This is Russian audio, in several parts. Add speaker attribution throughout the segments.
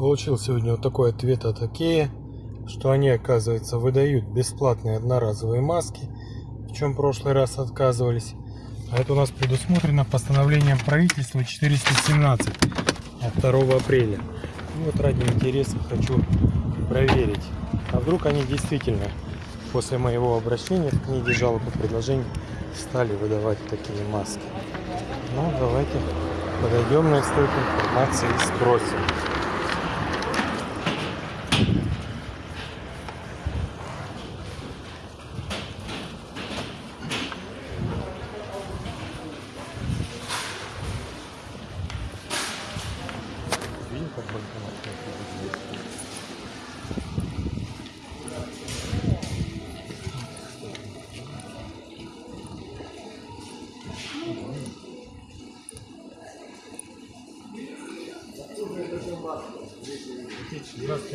Speaker 1: Получил сегодня вот такой ответ от Окея, что они, оказывается, выдают бесплатные одноразовые маски, в чем в прошлый раз отказывались. А это у нас предусмотрено постановлением правительства 417 от 2 апреля. И вот ради интереса хочу проверить, а вдруг они действительно после моего обращения в книге жалоб и предложений стали выдавать такие маски. Ну, давайте подойдем на стойку информации и спросим. Видим, как банкомат находится здесь?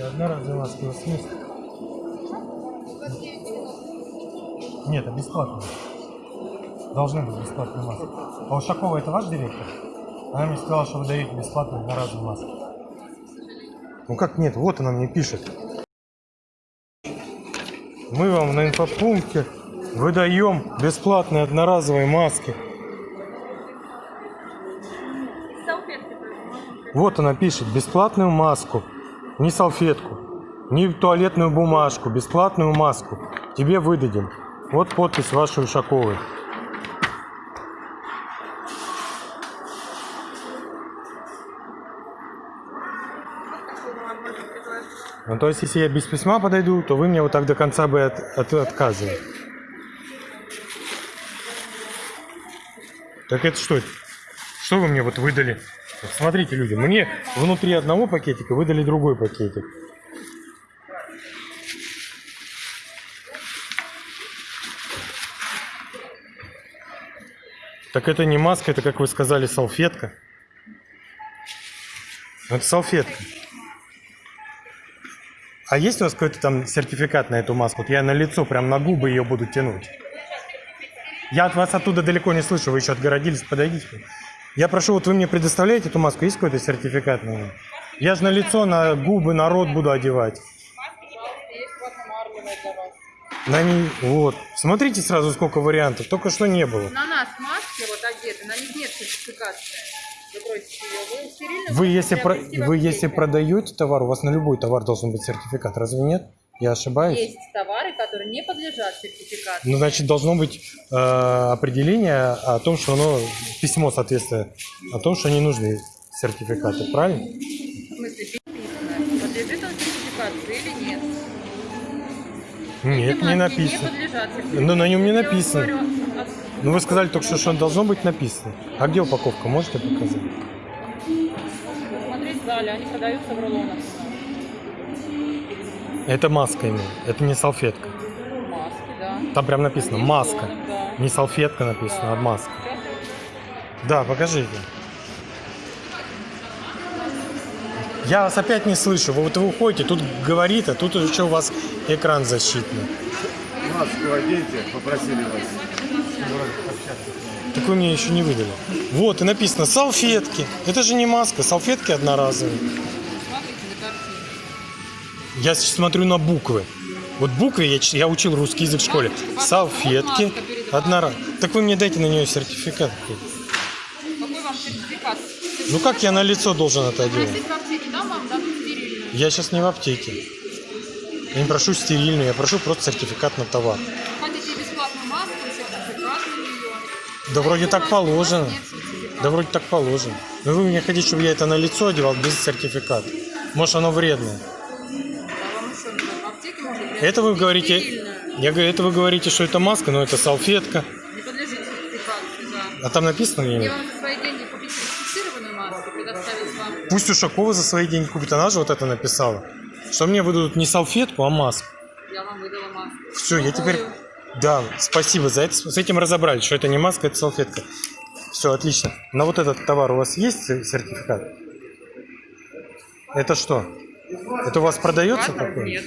Speaker 1: Здравствуйте, одна разовая маска у вас есть? Нет, это бесплатно. Должны быть бесплатные маски. А Ушакова это ваш директор? Она мне сказала, что вы даете бесплатно одноразовые маски. Ну как нет? Вот она мне пишет. Мы вам на инфопункте выдаем бесплатные одноразовые маски. Вот она пишет, бесплатную маску, не салфетку, не туалетную бумажку, бесплатную маску. Тебе выдадим. Вот подпись вашей Ушаковой. Ну, то есть, если я без письма подойду, то вы мне вот так до конца бы от, от- отказывали. Так это что? Что вы мне вот выдали? Смотрите, люди, мне внутри одного пакетика выдали другой пакетик. Так это не маска, это, как вы сказали, салфетка. Это салфетка. А есть у вас какой-то там сертификат на эту маску? Вот я на лицо, прям на губы ее буду тянуть. Я от вас оттуда далеко не слышу, вы еще отгородились, подойдите. Я прошу, вот вы мне предоставляете эту маску, есть какой-то сертификат на нее? Я же на лицо, на губы, на рот буду одевать. На ней, вот. Смотрите сразу, сколько вариантов. Только что не было.
Speaker 2: На нас маски вот одеты, на них нет сертификации. Вы. Вы
Speaker 1: если, про- вы если продаете товар, у вас на любой товар должен быть сертификат. Разве нет? Я ошибаюсь?
Speaker 2: Есть товары, которые не подлежат сертификации.
Speaker 1: Ну, значит, должно быть э, определение о том, что оно, письмо соответствие, о том, что не нужны сертификаты, правильно?
Speaker 2: В смысле, подлежит он сертификации или нет.
Speaker 1: Нет,
Speaker 2: Эти
Speaker 1: не написано.
Speaker 2: Не.
Speaker 1: Ну, на нем не написано.
Speaker 2: говорю, а-
Speaker 1: Ну, вы сказали только что, что должно быть написано. А где упаковка? Можете показать?
Speaker 2: Посмотреть в зале, они продаются в рулонах.
Speaker 1: Это маска именно, это не салфетка.
Speaker 2: Маски, да.
Speaker 1: Там прям написано маска.
Speaker 2: рулоны, да.
Speaker 1: Не салфетка написано, а маска. Да, покажите. Я вас опять не слышу. Вы вот вы уходите, тут говорит, а тут еще у вас экран защитный.
Speaker 3: Маску оденьте, попросили вас.
Speaker 1: Так вы мне еще не выдали. Вот, и написано салфетки. Это же не маска, салфетки одноразовые. Я сейчас смотрю на буквы. Вот буквы, я, я учил русский язык в школе. Салфетки одноразовые. Так вы мне дайте на нее сертификат.
Speaker 2: Какой вам сертификат?
Speaker 1: Ну как я на лицо должен это делать? Я сейчас не в аптеке. Я не прошу стерильную, я прошу просто сертификат на товар. Да вроде так положено. Да вроде так положено. Но вы мне хотите, чтобы я это на лицо одевал без сертификата. Может оно вредное. Это вы говорите, я говорю, это вы говорите, что это маска, но это салфетка.
Speaker 2: Не подлежит сертификации, да.
Speaker 1: А там написано или
Speaker 2: вам за свои деньги купить сертифицированную маску, предоставить вам.
Speaker 1: Пусть Ушакова за свои деньги купит, она же вот это написала. Что мне выдадут не салфетку, а маску.
Speaker 2: Я вам выдала маску.
Speaker 1: Все, я теперь... Да, спасибо за это. С этим разобрались, что это не маска, это салфетка. Все, отлично. На вот этот товар у вас есть сер- сертификат? Это что? Это у вас продается такое?
Speaker 2: Нет.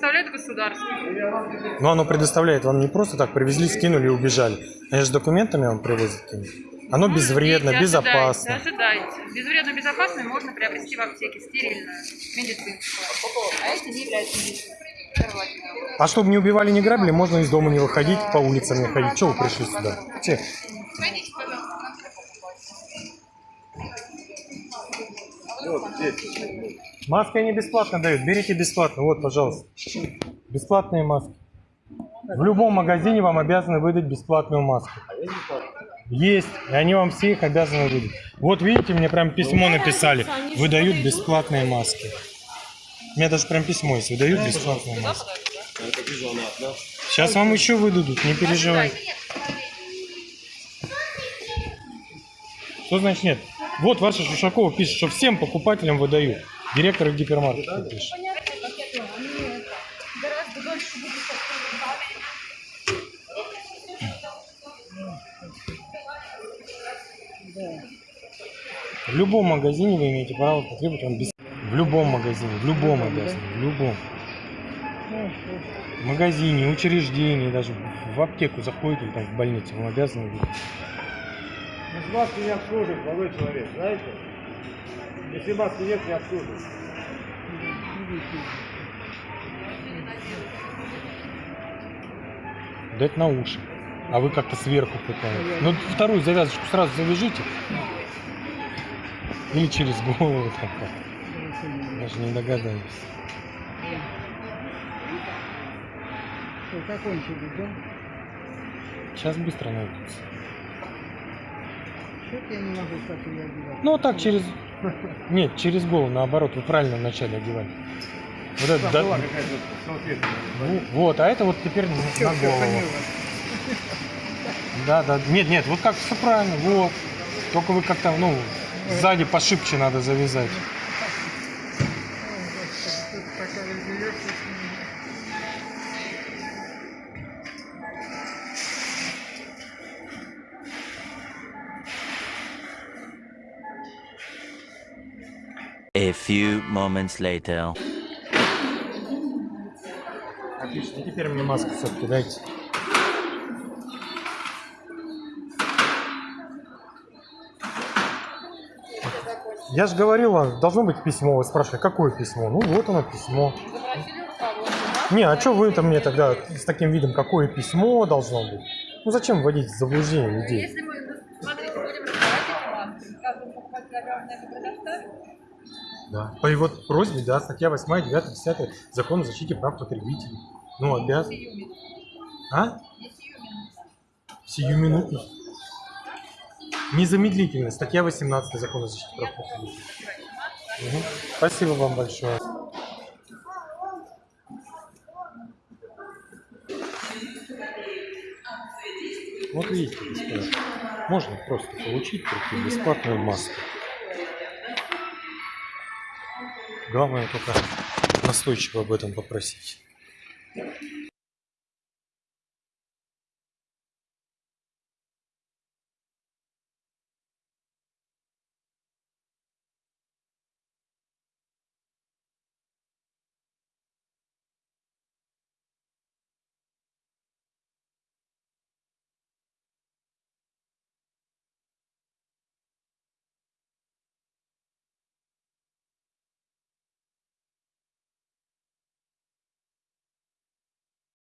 Speaker 2: Это предоставляет государство.
Speaker 1: Но оно предоставляет вам не просто так, привезли, скинули и убежали. Они же с документами вам привозят. Оно
Speaker 2: Ну,
Speaker 1: безвредно,
Speaker 2: ждите,
Speaker 1: безопасно.
Speaker 2: Ожидайте, ожидайте. Безвредно, безопасно можно приобрести в аптеке стерильную, медицинскую. А эти не являются медицинскими. Первоочередно.
Speaker 1: А чтобы не убивали, не грабили, можно из дома не выходить, по улицам не ходить. Чего вы пришли сюда? Че?
Speaker 3: Вот.
Speaker 1: Маски они бесплатно дают. Берите бесплатно. Вот, пожалуйста. Бесплатные маски. В любом магазине вам обязаны выдать бесплатную маску. Есть, и они вам все их обязаны выдать. Вот видите, мне прям письмо написали. Выдают бесплатные маски. У меня даже прям письмо есть. Выдают бесплатные маски.
Speaker 3: Одна.
Speaker 1: Сейчас вам еще выдадут, не переживайте. Что значит нет? Вот ваша Шушакова пишет, что всем покупателям выдают. Директор гипермаркета пишет. В любом магазине вы имеете право потребовать он без... В любом магазине, в любом обязаны, в любом. В магазине, учреждении, даже в аптеку заходите там в больницу, вам обязаны быть.
Speaker 3: Без маски не обслуживают, молодой человек, знаете? Если маски нет, не обслуживают.
Speaker 1: дать на уши. А вы как-то сверху пытаетесь. Ну, вторую завязочку сразу завяжите. Или через голову там как. Даже не догадаюсь.
Speaker 4: Что, закончили, да?
Speaker 1: Сейчас быстро найдется.
Speaker 4: Что-то я не могу так ее одевать.
Speaker 1: Ну, так через... Нет, через голову, наоборот, вы правильно вначале одевали. Вот это, да- ну, вот, а это вот теперь на
Speaker 4: Всё,
Speaker 1: на голову. Да, да. Нет, нет, вот как все правильно, вот. Только вы как-то, ну, сзади пошибче надо завязать.
Speaker 5: A few moments later.
Speaker 1: Отлично, теперь мне маску все-таки дайте. Я же говорил, должно быть письмо. Вы спрашивали, какое письмо? Ну вот оно письмо. Не, а что вы там мне тогда с таким видом, какое письмо должно быть? Ну зачем вводить в заблуждение людей?
Speaker 2: Если мы, смотрите, будем раздавать эти маски, каждому покупателю обязаны это предоставить.
Speaker 1: Да. По его просьбе, да, статья 8, 9, 10 Закон о защите прав потребителей. Ну, обязан. А? Сиюминутно. Незамедлительно. Статья 18 Закона о защите прав потребителей. Мгм. Спасибо вам большое. Вот видите, господа, можно просто получить прийти бесплатную маску. Главное только настойчиво об этом попросить.